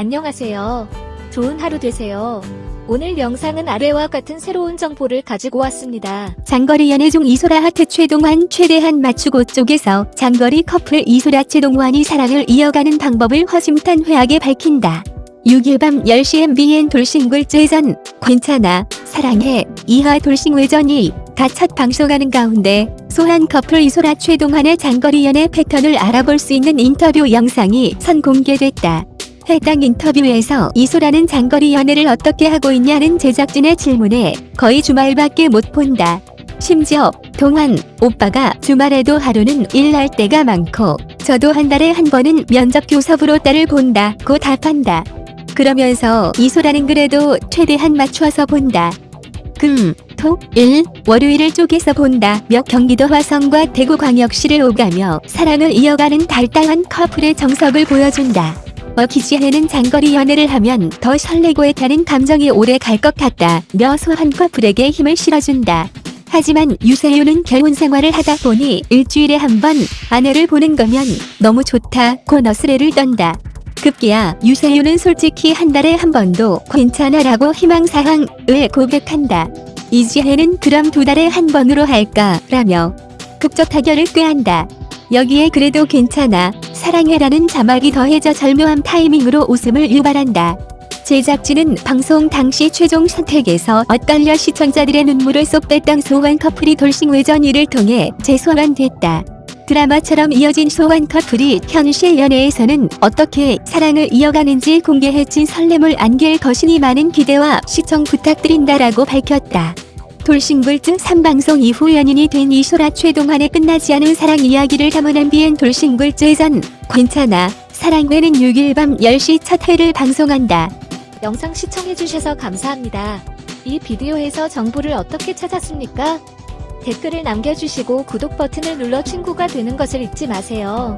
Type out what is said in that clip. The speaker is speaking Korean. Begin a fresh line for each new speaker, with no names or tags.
안녕하세요. 좋은 하루 되세요. 오늘 영상은 아래와 같은 새로운 정보를 가지고 왔습니다.
장거리 연애 중 이소라 하트 최동환 최대한 맞추고 쪽에서 장거리 커플 이소라 최동환이 사랑을 이어가는 방법을 허심탄회하게 밝힌다. 6일 밤 10시 MBN 돌싱글 재전 괜찮아 사랑해 이하 돌싱외전이 다첫 방송하는 가운데 소한 커플 이소라 최동환의 장거리 연애 패턴을 알아볼 수 있는 인터뷰 영상이 선공개됐다. 해당 인터뷰에서 이소라는 장거리 연애를 어떻게 하고 있냐는 제작진의 질문에 거의 주말밖에 못 본다. 심지어 동환 오빠가 주말에도 하루는 일날 때가 많고 저도 한 달에 한 번은 면접 교섭으로 딸을 본다고 답한다. 그러면서 이소라는 그래도 최대한 맞춰서 본다. 금, 토, 일, 월요일을 쪼개서 본다며 경기도 화성과 대구광역시를 오가며 사랑을 이어가는 달달한 커플의 정석을 보여준다. 어 기지혜는 장거리 연애를 하면 더 설레고 애타는 감정이 오래 갈 것 같다며 소한 커플에게 힘을 실어준다. 하지만 유세윤은 결혼 생활을 하다 보니 일주일에 한 번 아내를 보는 거면 너무 좋다고 너스레를 떤다. 급기야 유세윤은 솔직히 한 달에 한 번도 괜찮아라고 희망사항을 고백한다. 이지혜는 그럼 두 달에 한 번으로 할까 라며 극적 타결을 꾀한다. 여기에 그래도 괜찮아 사랑해라는 자막이 더해져 절묘한 타이밍으로 웃음을 유발한다. 제작진은 방송 당시 최종 선택에서 엇갈려 시청자들의 눈물을 쏙 뺐던 소환 커플이 돌싱 외전이를 통해 재소환됐다. 드라마처럼 이어진 소환 커플이 현실 연애에서는 어떻게 사랑을 이어가는지 공개해진 설렘을 안길 것이니 많은 기대와 시청 부탁드린다라고 밝혔다. 돌싱글즈 3방송 이후 연인이 된 이소라 최동환의 끝나지 않은 사랑 이야기를 담은 MBN 돌싱글즈전 괜찮아 사랑회는 6일 밤 10시 첫 회를 방송한다.
영상 시청해주셔서 감사합니다. 이 비디오에서 정보를 어떻게 찾았습니까? 댓글을 남겨주시고 구독 버튼을 눌러 친구가 되는 것을 잊지 마세요.